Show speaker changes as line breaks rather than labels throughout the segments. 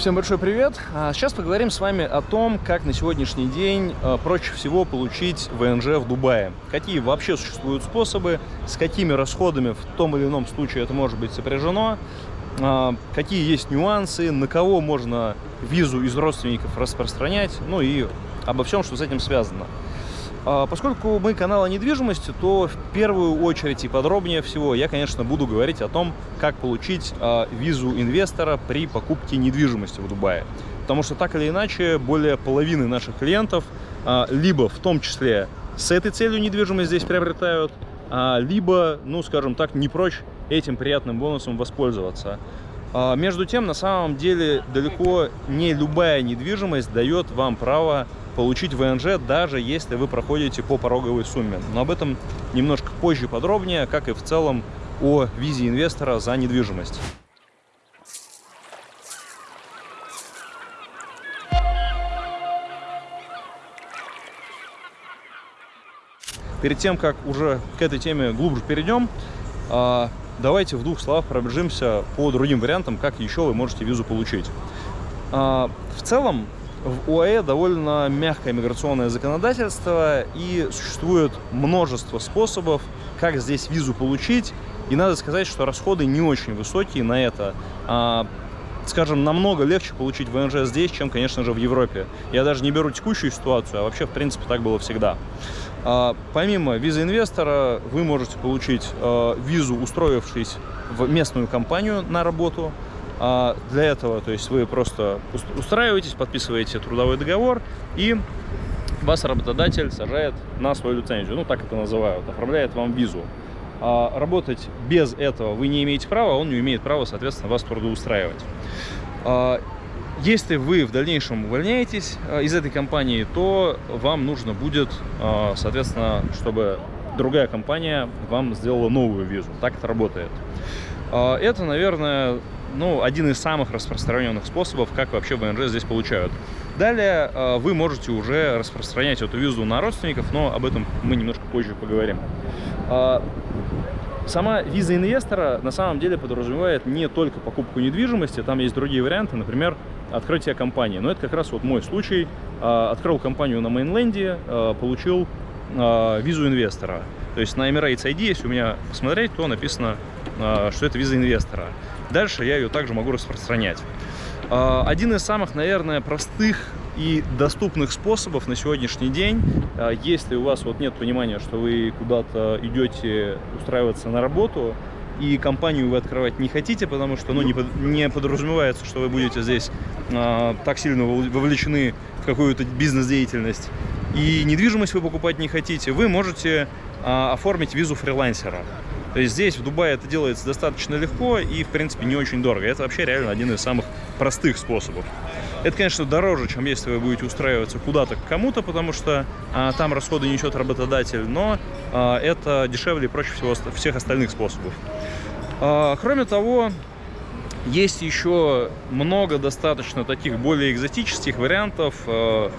Всем большой привет! А, сейчас поговорим с вами о том, как на сегодняшний день а, проще всего получить ВНЖ в Дубае. Какие вообще существуют способы, с какими расходами в том или ином случае это может быть сопряжено, а, какие есть нюансы, на кого можно визу из родственников распространять, ну и обо всем, что с этим связано. А, поскольку мы канал о недвижимости, то в первую очередь и подробнее всего я, конечно, буду говорить о том, как получить а, визу инвестора при покупке недвижимости в Дубае. Потому что так или иначе более половины наших клиентов а, либо в том числе с этой целью недвижимость здесь приобретают, либо, ну, скажем так, не прочь этим приятным бонусом воспользоваться. Между тем, на самом деле, далеко не любая недвижимость дает вам право получить ВНЖ, даже если вы проходите по пороговой сумме. Но об этом немножко позже подробнее, как и в целом о визе инвестора за недвижимость. Перед тем, как уже к этой теме глубже перейдем, а, давайте в двух словах пробежимся по другим вариантам, как еще вы можете визу получить. А, в целом, в ОАЭ довольно мягкое миграционное законодательство, и существует множество способов, как здесь визу получить. И надо сказать, что расходы не очень высокие на это. А, скажем, намного легче получить ВНЖ здесь, чем, конечно же, в Европе. Я даже не беру текущую ситуацию, а вообще, в принципе, так было всегда. А, помимо визы инвестора, вы можете получить а, визу, устроившись в местную компанию на работу, для этого, то есть вы просто устраиваетесь, подписываете трудовой договор и вас работодатель сажает на свою лицензию, ну так это называют, оформляет вам визу. А работать без этого вы не имеете права, он не имеет права, соответственно, вас трудоустраивать. А если вы в дальнейшем увольняетесь а, из этой компании, то вам нужно будет, а, соответственно, чтобы другая компания вам сделала новую визу. Так это работает. Это, наверное, ну, один из самых распространенных способов, как вообще ВНЖ здесь получают. Далее э, вы можете уже распространять эту визу на родственников, но об этом мы немножко позже поговорим. А, сама виза инвестора на самом деле подразумевает не только покупку недвижимости, там есть другие варианты, например, открытие компании. Но это как раз вот мой случай. А, открыл компанию на мейнленде, получил визу инвестора. То есть на Emirates ID, если у меня посмотреть, то написано, что это виза инвестора. Дальше я ее также могу распространять. А, один из самых, наверное, простых и доступных способов на сегодняшний день, а, если у вас вот нет понимания, что вы куда-то идете устраиваться на работу, и компанию вы открывать не хотите, потому что ну, не, под, не подразумевается, что вы будете здесь а, так сильно вовлечены в какую-то бизнес-деятельность, и недвижимость вы покупать не хотите, вы можете а, оформить визу фрилансера. То есть здесь, в Дубае, это делается достаточно легко и, в принципе, не очень дорого. Это вообще реально один из самых простых способов. Это, конечно, дороже, чем если вы будете устраиваться куда-то к кому-то, потому что а, там расходы несет работодатель, но а, это дешевле и проще всего всех остальных способов. А, кроме того, есть еще много достаточно таких более экзотических вариантов, а,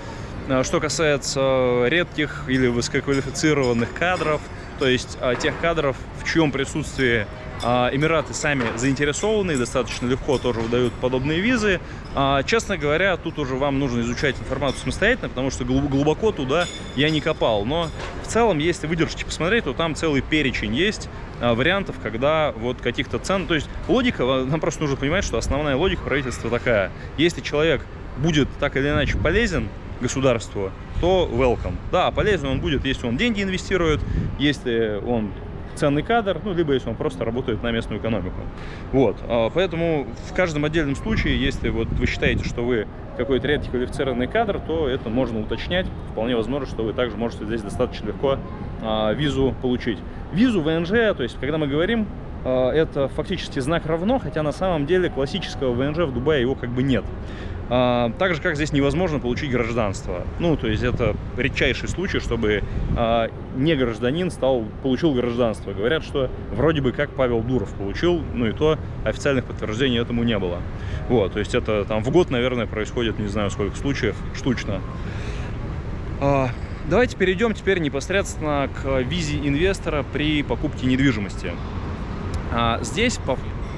а что касается редких или высококвалифицированных кадров – то есть а, тех кадров, в чьем присутствии а, Эмираты сами заинтересованы, достаточно легко тоже выдают подобные визы. А, честно говоря, тут уже вам нужно изучать информацию самостоятельно, потому что глубоко туда я не копал. Но в целом, если выдержите посмотреть, то там целый перечень есть вариантов, когда вот каких-то цен... То есть логика, нам просто нужно понимать, что основная логика правительства такая. Если человек будет так или иначе полезен государству, то welcome. Да, полезен он будет, если он деньги инвестирует, если он ценный кадр, ну, либо если он просто работает на местную экономику. Вот, а, поэтому в каждом отдельном случае, если вот вы считаете, что вы какой-то редкий квалифицированный кадр, то это можно уточнять. Вполне возможно, что вы также можете здесь достаточно легко а, визу получить. Визу ВНЖ, то есть, когда мы говорим а, это фактически знак равно, хотя на самом деле классического ВНЖ в Дубае его как бы нет. А, так же, как здесь невозможно получить гражданство. Ну, то есть это редчайший случай, чтобы а, не гражданин стал, получил гражданство. Говорят, что вроде бы как Павел Дуров получил, ну и то официальных подтверждений этому не было. Вот, то есть это там в год, наверное, происходит, не знаю сколько случаев, штучно. Давайте перейдем теперь непосредственно к визе инвестора при покупке недвижимости. А, здесь,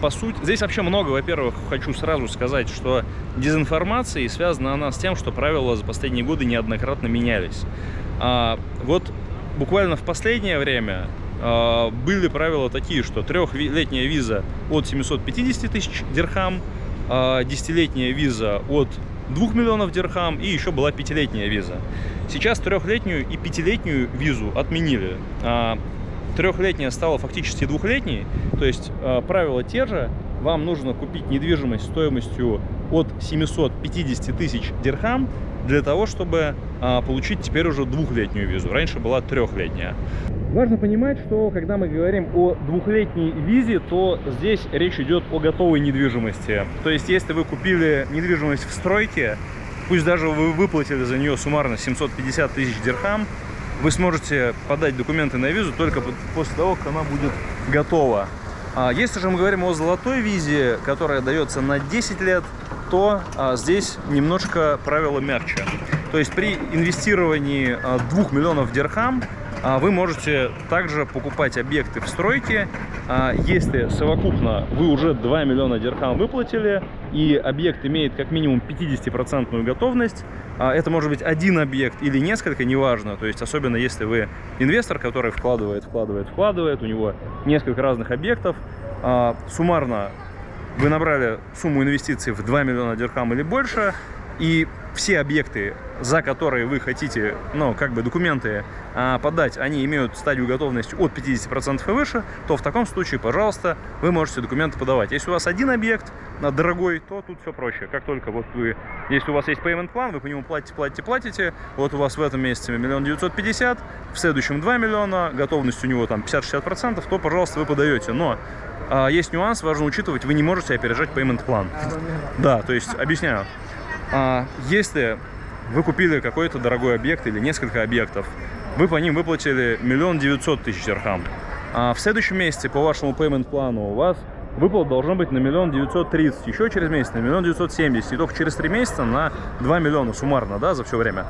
по, сути, здесь вообще много, во-первых, хочу сразу сказать, что дезинформация, и связана она с тем, что правила за последние годы неоднократно менялись. А, вот буквально в последнее время а, были правила такие, что трехлетняя виза от 750 тысяч дирхам, а, десятилетняя виза от 2 миллионов дирхам и еще была пятилетняя виза. Сейчас трехлетнюю и пятилетнюю визу отменили. Трехлетняя стала фактически двухлетней, то есть правила те же, вам нужно купить недвижимость стоимостью от 750 тысяч дирхам для того, чтобы а, получить теперь уже двухлетнюю визу. Раньше была трехлетняя. Важно понимать, что когда мы говорим о двухлетней визе, то здесь речь идет о готовой недвижимости. То есть, если вы купили недвижимость в стройке, пусть даже вы выплатили за нее суммарно 750 тысяч дирхам, вы сможете подать документы на визу только после того, как она будет готова. А если же мы говорим о золотой визе, которая дается на 10 лет, то а, здесь немножко правила мягче. То есть при инвестировании а, 2 миллионов дирхам а, вы можете также покупать объекты в стройке, а, если совокупно вы уже 2 миллиона дирхам выплатили, и объект имеет как минимум 50% готовность, а, это может быть один объект или несколько, неважно, то есть особенно если вы инвестор, который вкладывает, вкладывает, вкладывает, у него несколько разных объектов, суммарно вы набрали сумму инвестиций в 2 миллиона дирхам или больше, и все объекты, за которые вы хотите, ну, как бы документы а, подать, они имеют стадию готовности от 50% и выше, то в таком случае, пожалуйста, вы можете документы подавать. Если у вас один объект а, дорогой, то тут все проще. Как только вот вы, если у вас есть payment план, вы по нему платите, платите, платите, вот у вас в этом месяце миллион девятьсот пятьдесят, в следующем 2 миллиона, готовность у него там 50-60%, то, пожалуйста, вы подаете. Но а, есть нюанс, важно учитывать, вы не можете опережать payment план. Да, то есть, объясняю. А, если вы купили какой-то дорогой объект или несколько объектов, вы по ним выплатили миллион девятьсот тысяч дирхам. А в следующем месяце по вашему payment плану у вас выплат должно быть на миллион девятьсот тридцать, еще через месяц на миллион девятьсот семьдесят, и только через три месяца на 2 миллиона суммарно, да, за все время.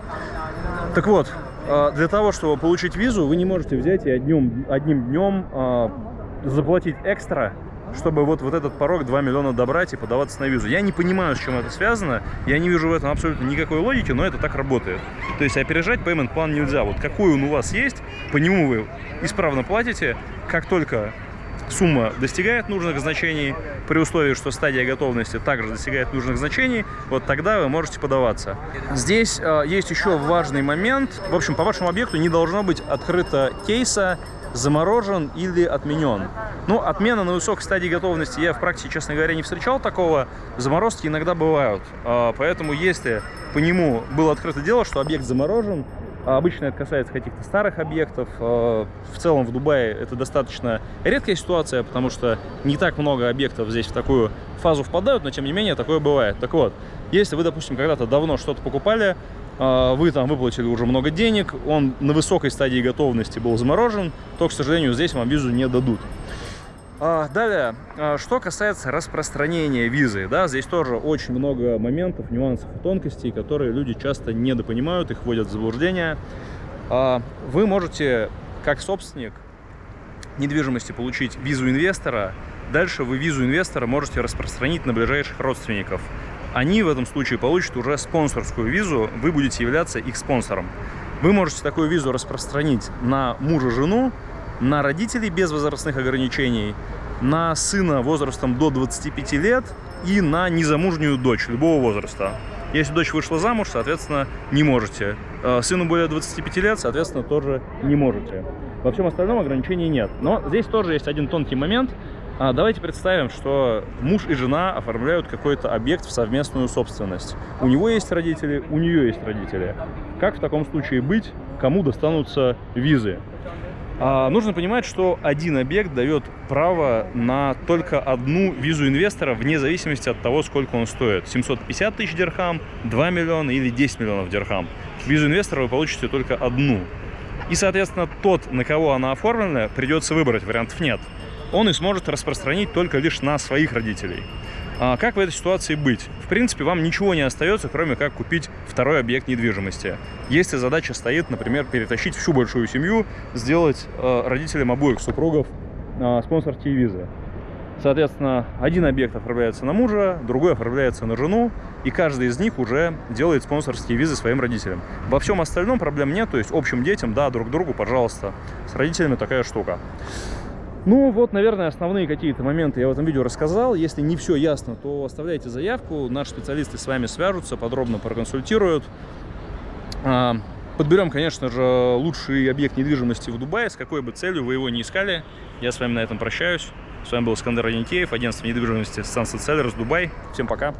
Так вот, а, для того, чтобы получить визу, вы не можете взять и одним, одним днем а, заплатить экстра, чтобы вот, вот этот порог 2 миллиона добрать и подаваться на визу. Я не понимаю, с чем это связано, я не вижу в этом абсолютно никакой логики, но это так работает. То есть опережать payment план нельзя. Вот какой он у вас есть, по нему вы исправно платите, как только сумма достигает нужных значений, при условии, что стадия готовности также достигает нужных значений, вот тогда вы можете подаваться. Здесь э, есть еще важный момент. В общем, по вашему объекту не должно быть открыто кейса заморожен или отменен. Ну, отмена на высокой стадии готовности я в практике, честно говоря, не встречал такого. Заморозки иногда бывают. А, поэтому если по нему было открыто дело, что объект заморожен, а обычно это касается каких-то старых объектов. А, в целом в Дубае это достаточно редкая ситуация, потому что не так много объектов здесь в такую фазу впадают, но тем не менее такое бывает. Так вот, если вы, допустим, когда-то давно что-то покупали, вы там выплатили уже много денег, он на высокой стадии готовности был заморожен, то, к сожалению, здесь вам визу не дадут. А, далее, а, что касается распространения визы, да, здесь тоже очень много моментов, нюансов и тонкостей, которые люди часто недопонимают, их вводят в заблуждение. Вы можете, как собственник недвижимости, получить визу инвестора, дальше вы визу инвестора можете распространить на ближайших родственников они в этом случае получат уже спонсорскую визу, вы будете являться их спонсором. Вы можете такую визу распространить на мужа-жену, на родителей без возрастных ограничений, на сына возрастом до 25 лет и на незамужнюю дочь любого возраста. Если дочь вышла замуж, соответственно, не можете. Э, сыну более 25 лет, соответственно, тоже не можете. Во всем остальном ограничений нет. Но здесь тоже есть один тонкий момент – давайте представим, что муж и жена оформляют какой-то объект в совместную собственность. У него есть родители, у нее есть родители. Как в таком случае быть? Кому достанутся визы? А, нужно понимать, что один объект дает право на только одну визу инвестора вне зависимости от того, сколько он стоит. 750 тысяч дирхам, 2 миллиона или 10 миллионов дирхам. Визу инвестора вы получите только одну. И, соответственно, тот, на кого она оформлена, придется выбрать, вариантов нет он и сможет распространить только лишь на своих родителей. А как в этой ситуации быть? В принципе, вам ничего не остается, кроме как купить второй объект недвижимости. Если задача стоит, например, перетащить всю большую семью, сделать э, родителям обоих супругов э, спонсорские визы. Соответственно, один объект оформляется на мужа, другой оформляется на жену, и каждый из них уже делает спонсорские визы своим родителям. Во всем остальном проблем нет, то есть общим детям, да, друг другу, пожалуйста. С родителями такая штука. Ну вот, наверное, основные какие-то моменты я в этом видео рассказал. Если не все ясно, то оставляйте заявку, наши специалисты с вами свяжутся, подробно проконсультируют. А, подберем, конечно же, лучший объект недвижимости в Дубае, с какой бы целью вы его не искали. Я с вами на этом прощаюсь. С вами был Скандер Аникеев, агентство недвижимости Sunset Sellers Дубай. Всем пока!